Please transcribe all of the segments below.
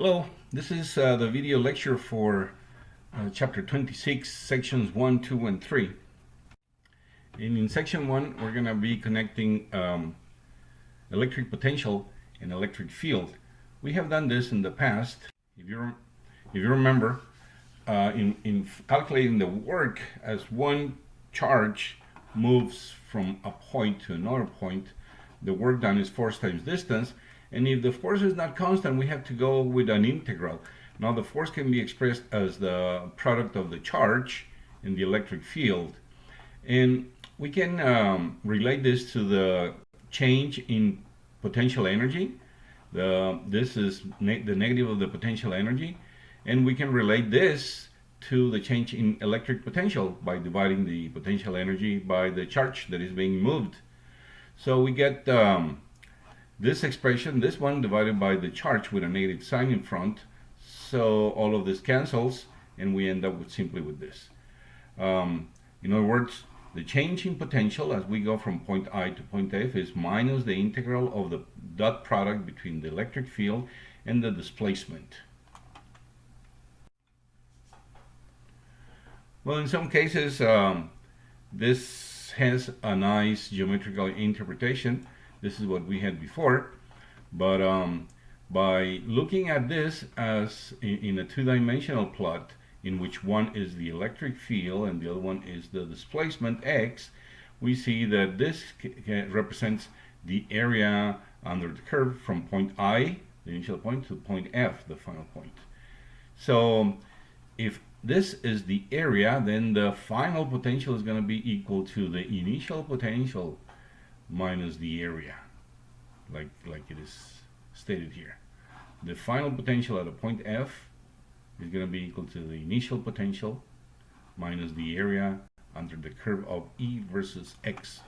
Hello, this is uh, the video lecture for uh, chapter 26, sections 1, 2, and 3. And in section 1, we're going to be connecting um, electric potential and electric field. We have done this in the past. If you, if you remember, uh, in, in calculating the work as one charge moves from a point to another point, the work done is force times distance, and if the force is not constant, we have to go with an integral. Now the force can be expressed as the product of the charge in the electric field. And we can um, relate this to the change in potential energy. The, this is ne the negative of the potential energy. And we can relate this to the change in electric potential by dividing the potential energy by the charge that is being moved. So we get um, this expression, this one divided by the charge with a negative sign in front. So all of this cancels and we end up with simply with this. Um, in other words, the change in potential as we go from point I to point F is minus the integral of the dot product between the electric field and the displacement. Well, in some cases, um, this has a nice geometrical interpretation this is what we had before. But um, by looking at this as in, in a two-dimensional plot, in which one is the electric field and the other one is the displacement x, we see that this represents the area under the curve from point I, the initial point, to point F, the final point. So if this is the area, then the final potential is going to be equal to the initial potential minus the area, like, like it is stated here. The final potential at a point F is going to be equal to the initial potential minus the area under the curve of E versus X.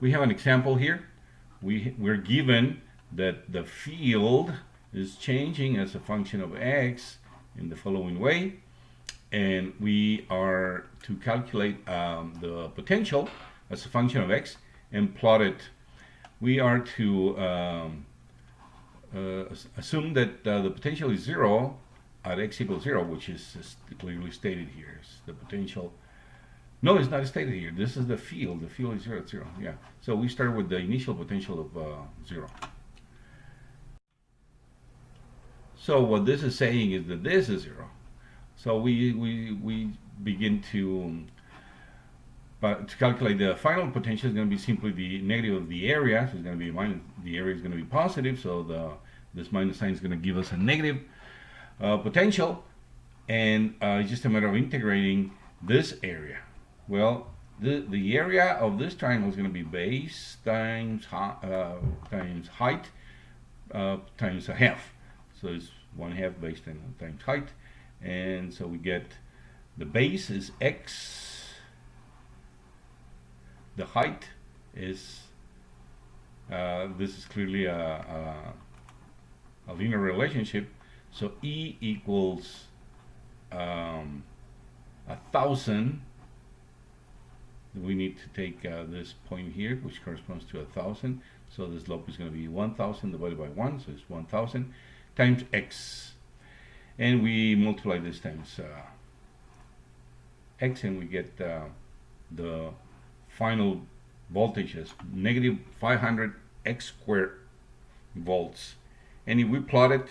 We have an example here. We, we're given that the field is changing as a function of X in the following way and we are to calculate um, the potential as a function of x and plot it. We are to um, uh, assume that uh, the potential is zero at x equals zero which is, clearly stated here. It's the potential. No it's not stated here. This is the field. The field is zero at zero. Yeah. So we start with the initial potential of uh, zero. So what this is saying is that this is zero so we, we, we begin to, but to calculate the final potential is going to be simply the negative of the area. So it's going to be minus, the area is going to be positive. So the, this minus sign is going to give us a negative uh, potential. And uh, it's just a matter of integrating this area. Well, the, the area of this triangle is going to be base times, uh, times height uh, times a half. So it's one half base times height and so we get the base is x the height is uh, this is clearly a, a, a, linear relationship. So E equals um, a thousand. We need to take uh, this point here which corresponds to a thousand. So the slope is going to be 1000 divided by 1 so it's 1000 times x and we multiply this times uh, x and we get uh, the final voltage as negative 500 x squared volts. And if we plot it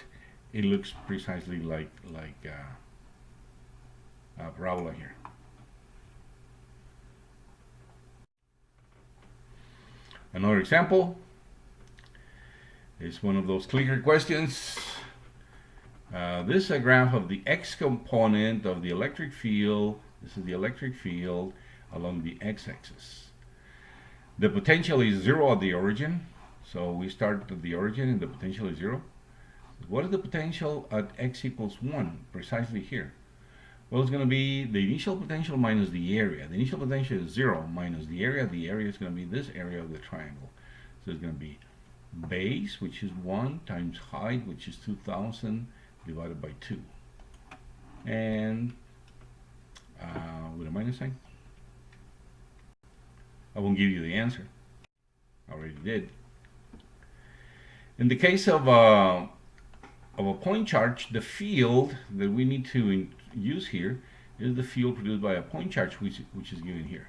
it looks precisely like like uh, a parabola here. Another example is one of those clicker questions uh, this is a graph of the x component of the electric field. This is the electric field along the x-axis. The potential is zero at the origin. So we start at the origin and the potential is zero. What is the potential at x equals 1 precisely here? Well, it's going to be the initial potential minus the area. The initial potential is 0 minus the area. The area is going to be this area of the triangle. So it's going to be base, which is 1, times height, which is 2,000, divided by 2 and uh, with a minus sign I won't give you the answer. I already did. In the case of, uh, of a point charge, the field that we need to use here is the field produced by a point charge, which, which is given here,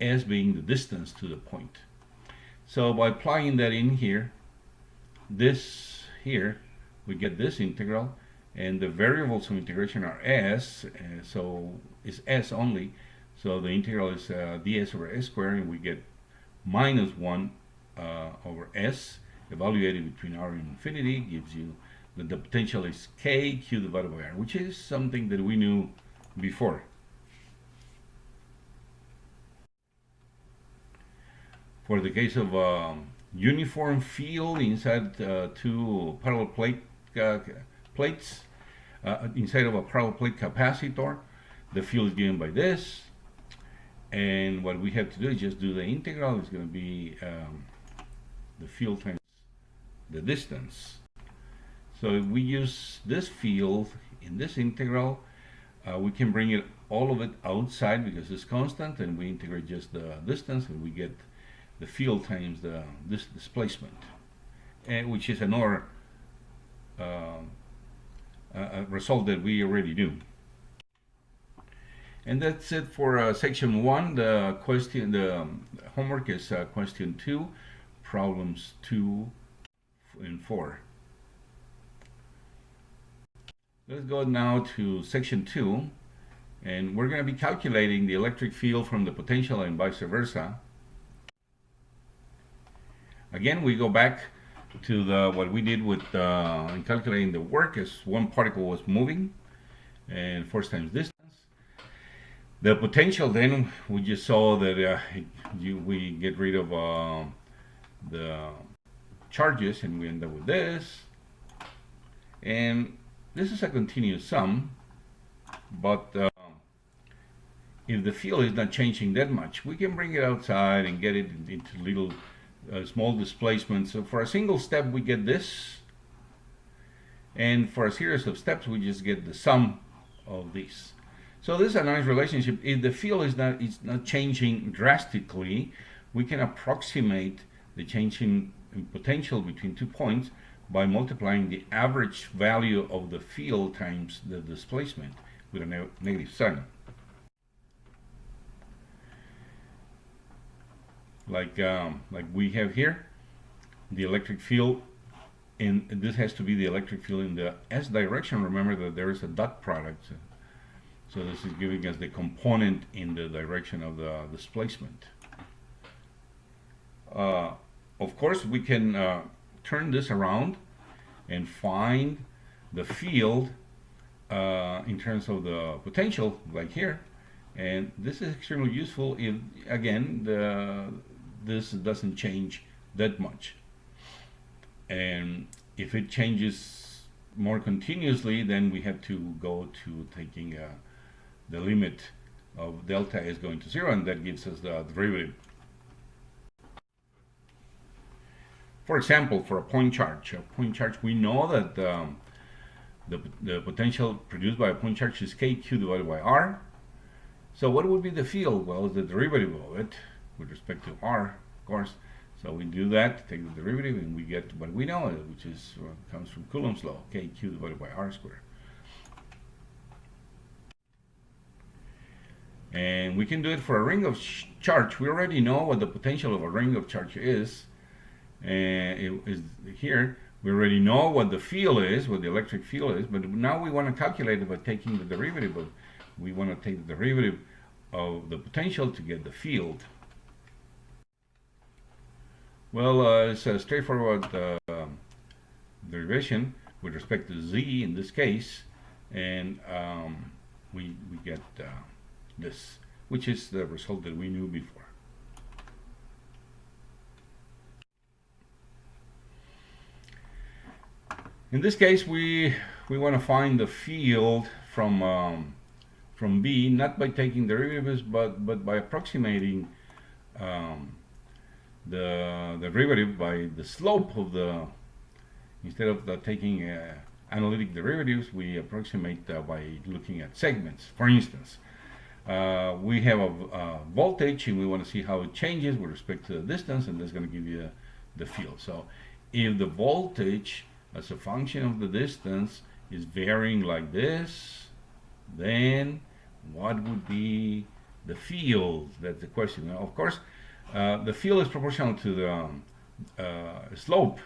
as being the distance to the point. So by applying that in here, this here, we get this integral, and the variables of integration are s, uh, so it's s only, so the integral is uh, ds over s squared, and we get minus 1 uh, over s, evaluated between r and infinity, gives you that the potential is k q divided by r, which is something that we knew before. For the case of um, uniform field inside uh, two parallel plate uh, plates, uh, inside of a parallel plate capacitor, the field is given by this, and what we have to do is just do the integral. It's going to be um, the field times the distance. So if we use this field in this integral, uh, we can bring it all of it outside because it's constant and we integrate just the distance and we get the field times the this displacement and which is another uh, a result that we already do and that's it for uh, section one the question the um, homework is uh, question two problems two and four Let's go now to section 2 and we're going to be calculating the electric field from the potential and vice versa. Again, we go back to the what we did with uh, in calculating the work as one particle was moving and force times distance. The potential then we just saw that uh, you, we get rid of uh, the charges and we end up with this and this is a continuous sum, but uh, if the field is not changing that much, we can bring it outside and get it into little uh, small displacement. So for a single step, we get this. And for a series of steps, we just get the sum of these. So this is a nice relationship. If the field is not, is not changing drastically, we can approximate the changing in potential between two points by multiplying the average value of the field times the displacement with a ne negative sign. Like, um, like we have here, the electric field, and this has to be the electric field in the s direction. Remember that there is a dot product. So this is giving us the component in the direction of the displacement. Uh, of course, we can uh, turn this around and find the field uh, in terms of the potential like here and this is extremely useful if again the this doesn't change that much and if it changes more continuously then we have to go to taking uh, the limit of delta is going to zero and that gives us the derivative For example, for a point charge, a point charge, we know that um, the, the potential produced by a point charge is kq divided by r. So what would be the field? Well, the derivative of it with respect to r, of course. So we do that, take the derivative, and we get what we know, which is uh, comes from Coulomb's law, kq divided by r squared. And we can do it for a ring of charge. We already know what the potential of a ring of charge is and it is here we already know what the field is what the electric field is but now we want to calculate it by taking the derivative of we want to take the derivative of the potential to get the field well uh, it's a straightforward uh, derivation with respect to z in this case. And um, we, we get uh, this which is the result that we knew before. In this case, we we want to find the field from um, from V, not by taking derivatives, but but by approximating um, the, derivative by the slope of the instead of the taking uh, analytic derivatives, we approximate uh, by looking at segments. For instance, uh, we have a, a, voltage and we want to see how it changes with respect to the distance, and that's going to give you the field. So if the voltage as a function of the distance is varying like this, then what would be the field? That's the question. Now, of course, uh, the field is proportional to the um, uh, slope.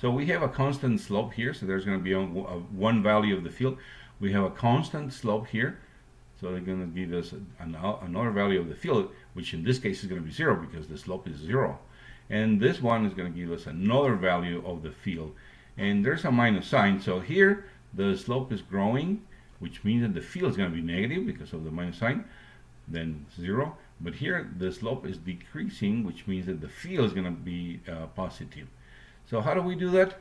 So we have a constant slope here, so there's going to be a, a one value of the field. We have a constant slope here, so they're going to give us an, another value of the field, which in this case is going to be zero because the slope is zero. And this one is going to give us another value of the field. And there's a minus sign. So here the slope is growing, which means that the field is going to be negative because of the minus sign, then zero. But here the slope is decreasing, which means that the field is going to be uh, positive. So how do we do that?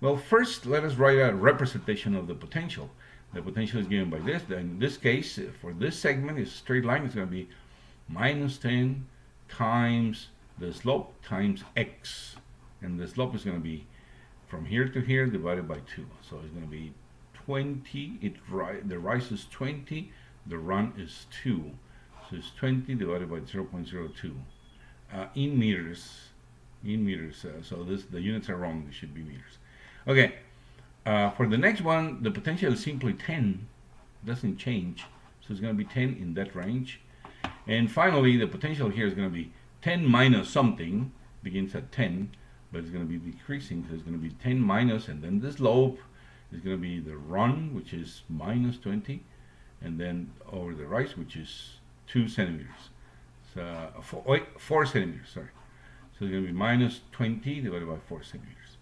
Well, first let us write a representation of the potential. The potential is given by this. In this case, for this segment, is straight line is going to be minus 10 times the slope times x. And the slope is going to be from here to here divided by 2. So it's going to be 20. It ri The rise is 20. The run is 2. So it's 20 divided by 0 0.02 uh, in meters. In meters. Uh, so this the units are wrong. They should be meters. Okay. Uh, for the next one, the potential is simply 10. Doesn't change. So it's going to be 10 in that range. And finally, the potential here is going to be 10 minus something. Begins at 10, but it's going to be decreasing. So it's going to be 10 minus, and then the slope is going to be the run, which is minus 20, and then over the rise, which is 2 centimeters. So, uh, four, wait, 4 centimeters, sorry. So it's going to be minus 20 divided by 4 centimeters.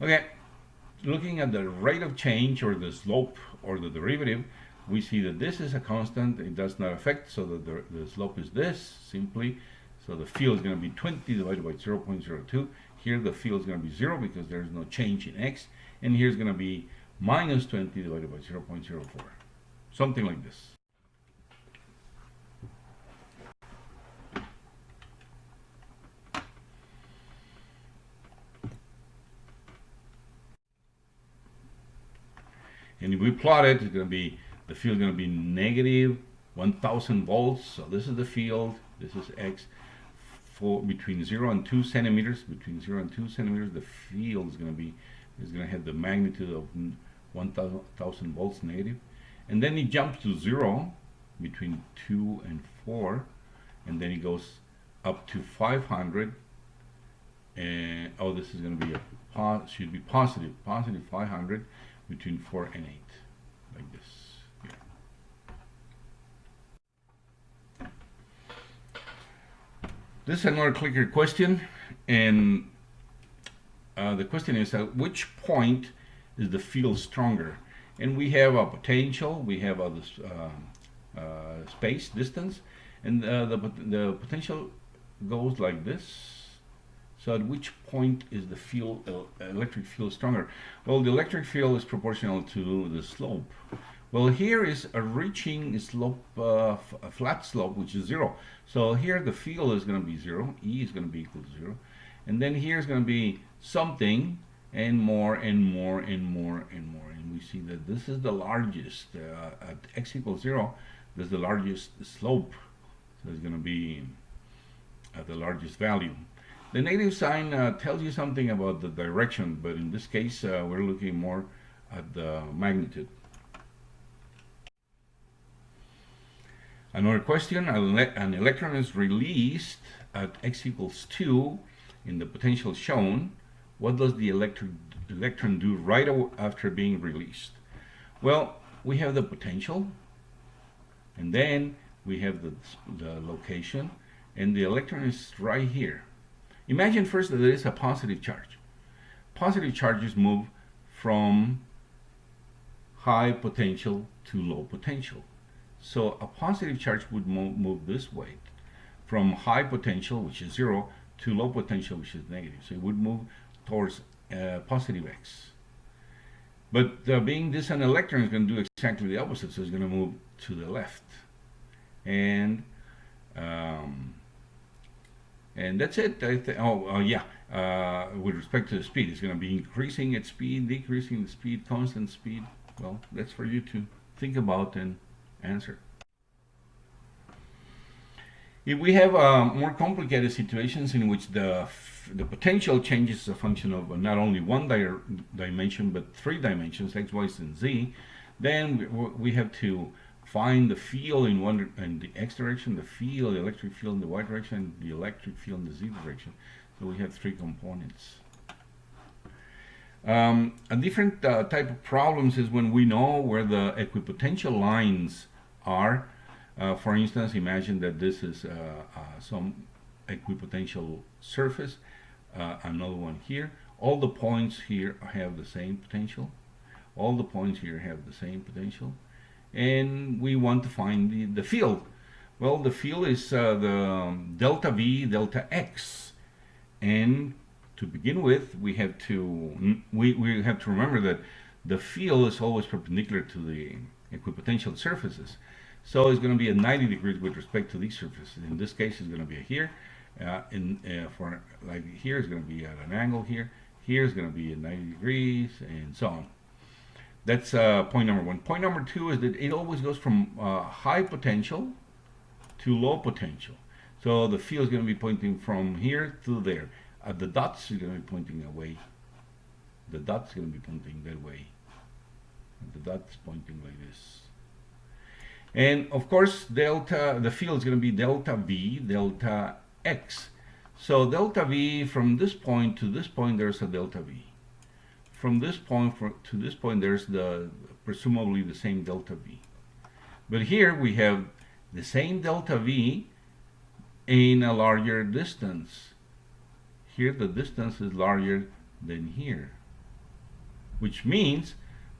Okay, looking at the rate of change or the slope or the derivative, we see that this is a constant, it does not affect, so that the, the slope is this, simply. So the field is going to be 20 divided by 0 0.02. Here the field is going to be 0 because there's no change in x. And here is going to be minus 20 divided by 0 0.04. Something like this. And if we plot it, it's going to be, the field going to be negative 1000 volts. So this is the field, this is X. For between 0 and 2 centimeters, between 0 and 2 centimeters, the field is going to be, is going to have the magnitude of 1000 volts negative. And then it jumps to 0 between 2 and 4. And then it goes up to 500 and oh this is going to be a should be positive positive 500 between 4 and 8 like this this is another clicker question and uh, the question is at which point is the field stronger? And we have a potential we have a uh, uh, space distance and uh, the, the potential goes like this so at which point is the uh, electric field stronger? Well, the electric field is proportional to the slope. Well, here is a reaching slope, uh, a flat slope, which is zero. So here the field is going to be zero. E is going to be equal to zero. And then here is going to be something and more and more and more and more. And we see that this is the largest, uh, at x equals zero, this is the largest slope. So it's going to be at the largest value. The negative sign uh, tells you something about the direction, but in this case, uh, we're looking more at the magnitude. Another question, an electron is released at x equals 2 in the potential shown. What does the electron, electron do right after being released? Well, we have the potential, and then we have the, the location, and the electron is right here. Imagine first that there is a positive charge. Positive charges move from high potential to low potential. So a positive charge would move, this way from high potential, which is zero, to low potential, which is negative. So it would move towards uh, positive x. But uh, being this an electron is going to do exactly the opposite, so it's going to move to the left. And and that's it. Oh, uh, yeah. Uh, with respect to the speed, it's going to be increasing its speed, decreasing the speed, constant speed. Well, that's for you to think about and answer. If we have uh, more complicated situations in which the the potential changes a function of not only one di dimension but three dimensions, x, y, and z, then we have to find the field in one in the x direction, the field, the electric field in the y direction, the electric field in the z direction. So we have three components. Um, a different uh, type of problems is when we know where the equipotential lines are. Uh, for instance, imagine that this is uh, uh some equipotential surface, uh, another one here. All the points here have the same potential. All the points here have the same potential. And we want to find the, the field. Well, the field is uh, the delta V, delta X. And to begin with, we have to we, we have to remember that the field is always perpendicular to the equipotential surfaces. So it's going to be at 90 degrees with respect to these surfaces. In this case, it's going to be here. Uh, in uh, for like here is going to be at an angle here. Here is going to be at 90 degrees, and so on. That's uh, point number one. Point number two is that it always goes from uh, high potential to low potential. So the field is going to be pointing from here to there. Uh, the dots are going to be pointing away. The dots are going to be pointing that way. And the dots pointing like this. And of course, delta, the field is going to be delta V, delta X. So delta V from this point to this point, there's a delta V. From this point for, to this point, there's the presumably the same delta V. But here we have the same delta V in a larger distance. Here the distance is larger than here, which means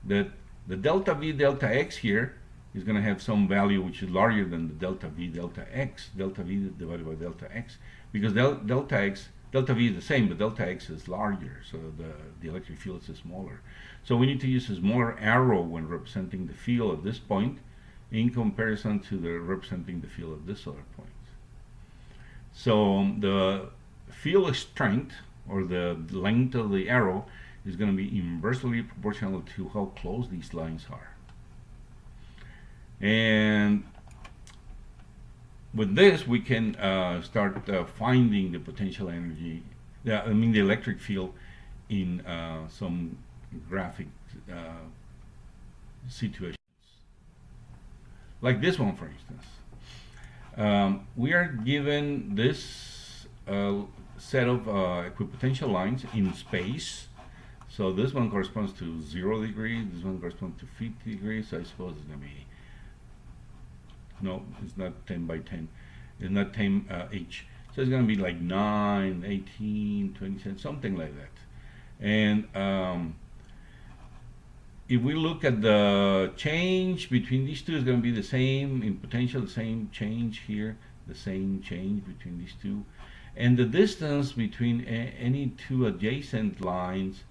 that the delta V delta X here is going to have some value which is larger than the delta V delta X, delta V divided by delta X, because del delta X, delta V is the same, but delta X is larger, so the, the electric field is smaller. So we need to use a smaller arrow when representing the field at this point in comparison to the representing the field at this other point. So the field strength, or the length of the arrow, is going to be inversely proportional to how close these lines are. And with this, we can uh, start uh, finding the potential energy, I mean the electric field in uh, some graphic uh, situations. Like this one, for instance. Um, we are given this uh, set of uh, equipotential lines in space. So this one corresponds to 0 degrees, this one corresponds to 50 degrees, so I suppose it's going to be no, it's not 10 by 10. It's not 10 uh, each. So it's going to be like 9, 18, 20 something like that. And um, if we look at the change between these two, it's going to be the same in potential, the same change here, the same change between these two. And the distance between any two adjacent lines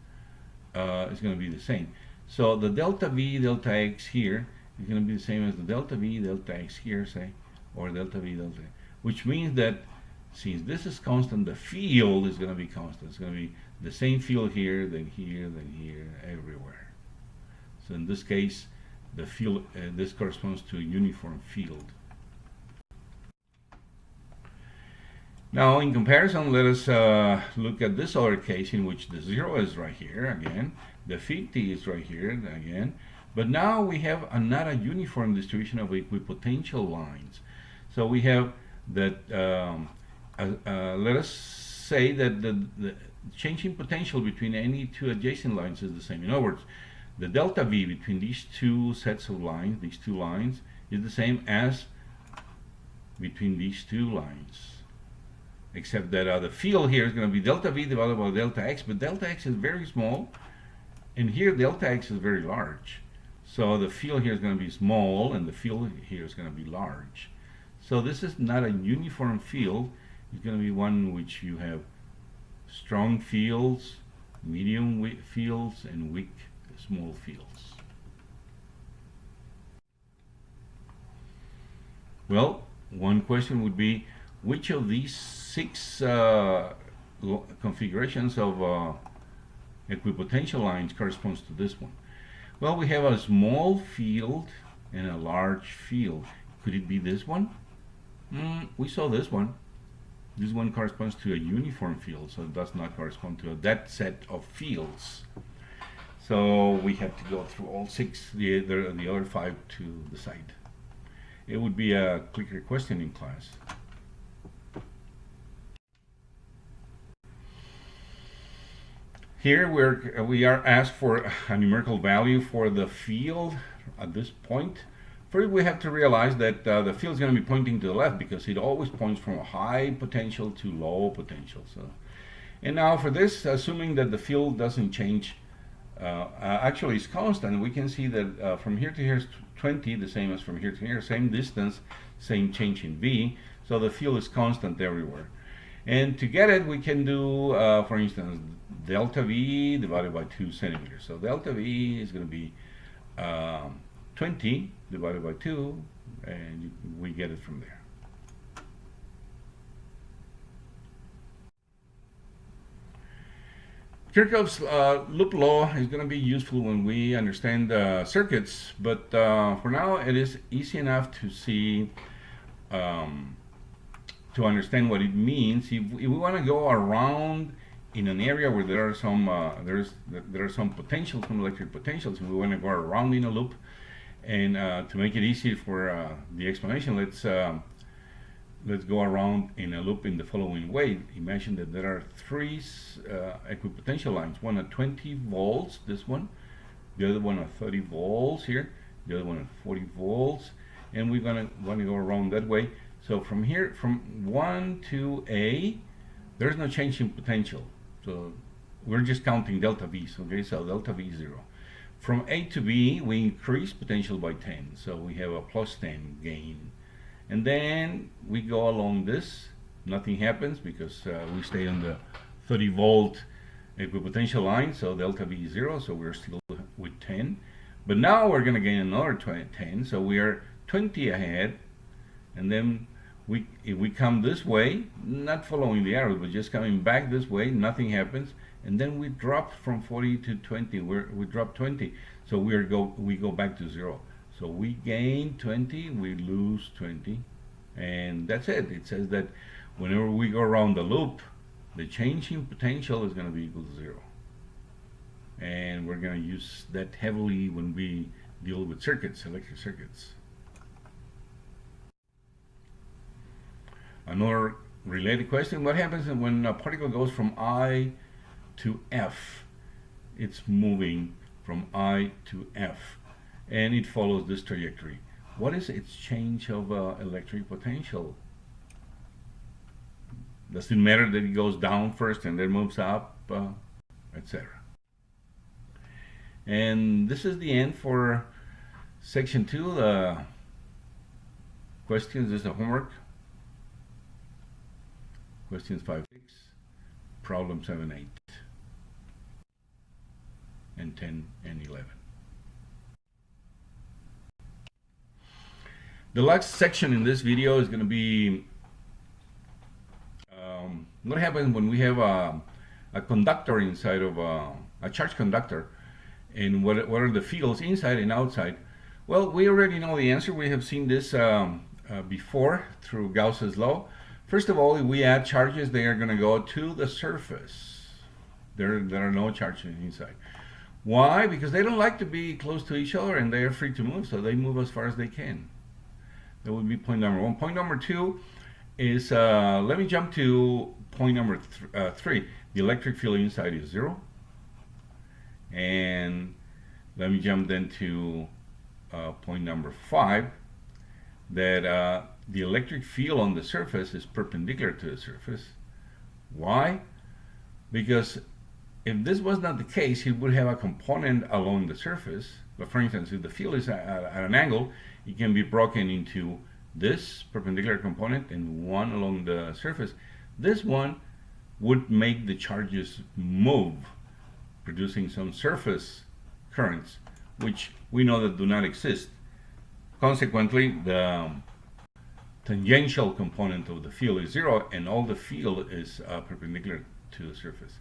uh, is going to be the same. So the delta V, delta X here is going to be the same as the delta V, delta X here, say, or delta V, delta, which means that since this is constant, the field is going to be constant. It's going to be the same field here, then here, then here, everywhere. So in this case, the field, uh, this corresponds to a uniform field. Now, in comparison, let us uh, look at this other case in which the zero is right here again, the 50 is right here again, but now we have another uniform distribution of equipotential lines. So we have that, um, uh, uh, let us say that the, the changing potential between any two adjacent lines is the same. In other words, the delta V between these two sets of lines, these two lines, is the same as between these two lines. Except that uh, the field here is going to be delta V divided by delta X, but delta X is very small, and here delta X is very large. So the field here is going to be small and the field here is going to be large. So this is not a uniform field. It's going to be one in which you have strong fields, medium fields, and weak small fields. Well, one question would be, which of these six uh, configurations of uh, equipotential lines corresponds to this one? Well, we have a small field and a large field. Could it be this one? Mm, we saw this one. This one corresponds to a uniform field, so it does not correspond to a, that set of fields. So we have to go through all six, the, the, the other five to decide. It would be a clicker question in class. Here we're, we are asked for a numerical value for the field at this point. First, we have to realize that uh, the field is going to be pointing to the left because it always points from a high potential to low potential. So, and now for this, assuming that the field doesn't change, uh, uh, actually it's constant, we can see that uh, from here to here is 20, the same as from here to here, same distance, same change in V. So the field is constant everywhere. And to get it, we can do, uh, for instance, delta V divided by 2 centimeters. So delta V is going to be um, 20 divided by 2, and you, we get it from there. Kirchhoff's uh, loop law is going to be useful when we understand uh, circuits, but uh, for now it is easy enough to see um, to understand what it means. If, if we want to go around in an area where there are some uh, there's there are some potentials, some electric potentials, and we want to go around in a loop, and uh, to make it easy for uh, the explanation, let's um, let's go around in a loop in the following way. Imagine that there are three uh, equipotential lines, one at 20 volts, this one, the other one at 30 volts here, the other one at 40 volts, and we're gonna want to go around that way. So from here, from 1 to A, there's no change in potential. So we're just counting delta V's, okay? So delta V is 0. From A to B, we increase potential by 10. So we have a plus 10 gain. And then we go along this. Nothing happens because uh, we stay on the 30 volt equipotential line. So delta V is 0. So we're still with 10. But now we're going to gain another 10. So we are 20 ahead. And then we if we come this way not following the arrow but just coming back this way nothing happens. And then we drop from 40 to 20 we're, we drop 20 so we go we go back to zero. So we gain 20 we lose 20 and that's it. It says that whenever we go around the loop the change in potential is going to be equal to zero. And we're going to use that heavily when we deal with circuits electric circuits Another related question, what happens when a particle goes from I to F? It's moving from I to F and it follows this trajectory. What is its change of uh, electric potential? Does it matter that it goes down first and then moves up, uh, etc. And this is the end for section two. The questions is the homework questions 5, 6, problem 7, 8, and 10 and 11. The last section in this video is going to be um, what happens when we have a, a conductor inside of a, a charge conductor and what, what are the fields inside and outside. Well, we already know the answer. We have seen this um, uh, before through Gauss's law. First of all, if we add charges, they are going to go to the surface. There, there are no charges inside. Why? Because they don't like to be close to each other and they are free to move, so they move as far as they can. That would be point number one. Point number two is, uh, let me jump to point number th uh, three. The electric field inside is zero. And let me jump then to uh, point number five, that uh, the electric field on the surface is perpendicular to the surface. Why? Because if this was not the case, it would have a component along the surface. But for instance, if the field is at, an angle, it can be broken into this perpendicular component and one along the surface. This one would make the charges move, producing some surface currents, which we know that do not exist. Consequently, the tangential component of the field is zero and all the field is uh, perpendicular to the surface.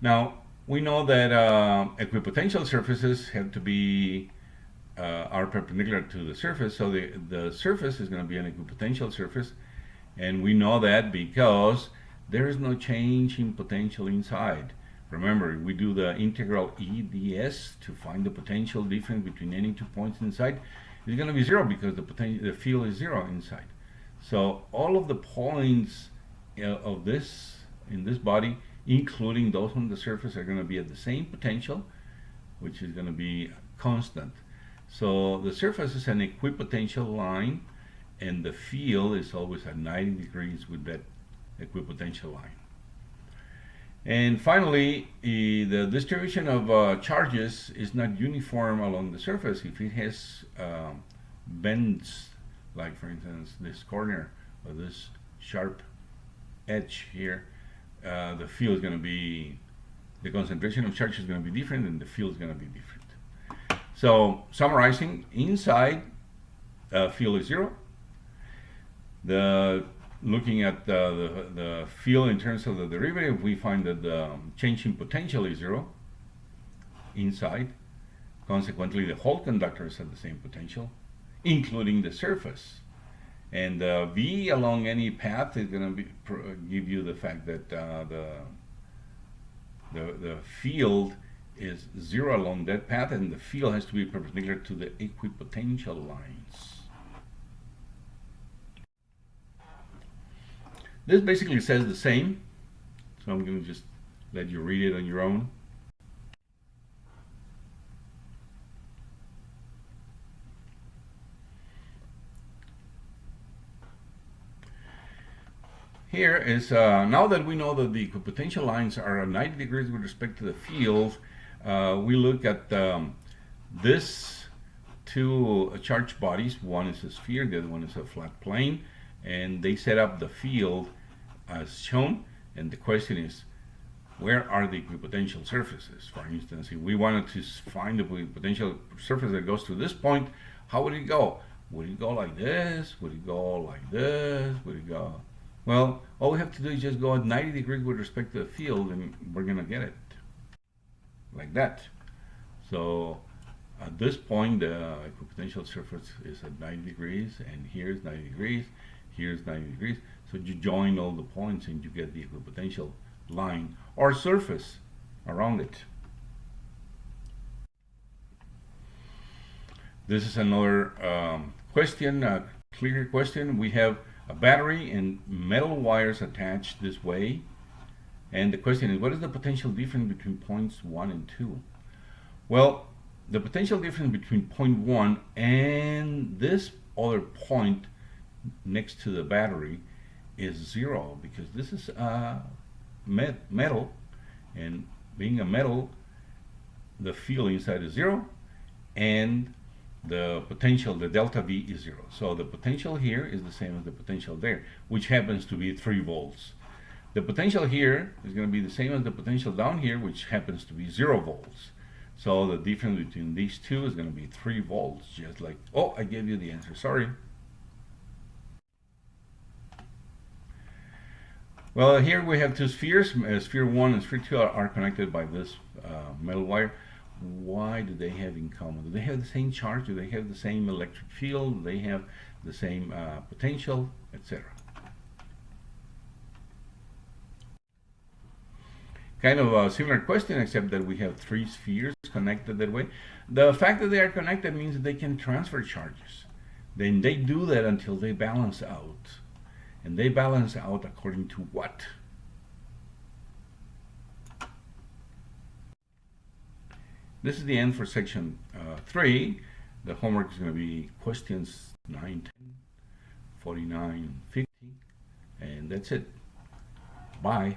Now, we know that uh, equipotential surfaces have to be uh, are perpendicular to the surface. So the, the surface is going to be an equipotential surface. And we know that because there is no change in potential inside. Remember, we do the integral EDS to find the potential difference between any two points inside. It's going to be zero because the potential, the field is zero inside. So all of the points uh, of this in this body, including those on the surface, are going to be at the same potential, which is going to be constant. So the surface is an equipotential line, and the field is always at 90 degrees with that equipotential line. And finally, the distribution of uh, charges is not uniform along the surface. If it has um, bends, like for instance this corner or this sharp edge here, uh, the field is going to be, the concentration of charge is going to be different and the field is going to be different. So summarizing, inside uh, field is zero. The looking at the, the, the, field in terms of the derivative, we find that the change in potential is zero inside. Consequently, the whole conductor is at the same potential, including the surface. And uh, V along any path is going to give you the fact that uh, the, the, the field is zero along that path and the field has to be perpendicular to the equipotential lines. This basically says the same, so I'm going to just let you read it on your own. Here is, uh, now that we know that the equipotential lines are 90 degrees with respect to the field, uh, we look at um, this two charged bodies. One is a sphere, the other one is a flat plane and they set up the field as shown and the question is where are the equipotential surfaces? For instance if we wanted to find the potential surface that goes to this point how would it go? Would it go like this? Would it go like this? Would it go? Well all we have to do is just go at 90 degrees with respect to the field and we're gonna get it. Like that. So at this point uh, the equipotential surface is at 90 degrees and here's 90 degrees here's 90 degrees. So you join all the points and you get the equipotential line or surface around it. This is another um, question a clicker question. We have a battery and metal wires attached this way. And the question is what is the potential difference between points 1 and 2 well the potential difference between point 1 and this other point next to the battery is zero because this is a met metal and being a metal the field inside is zero and the potential the delta V is zero. So the potential here is the same as the potential there which happens to be 3 volts. The potential here is going to be the same as the potential down here which happens to be 0 volts. So the difference between these two is going to be 3 volts just like oh I gave you the answer sorry Well, here we have two spheres. Uh, sphere 1 and sphere 2 are, are connected by this uh, metal wire. Why do they have in common? Do they have the same charge? Do they have the same electric field? Do they have the same uh, potential, etc.? Kind of a similar question, except that we have three spheres connected that way. The fact that they are connected means that they can transfer charges. Then they do that until they balance out and they balance out according to what? This is the end for section uh, 3. The homework is going to be questions 9, 10, 49, 50, and that's it. Bye.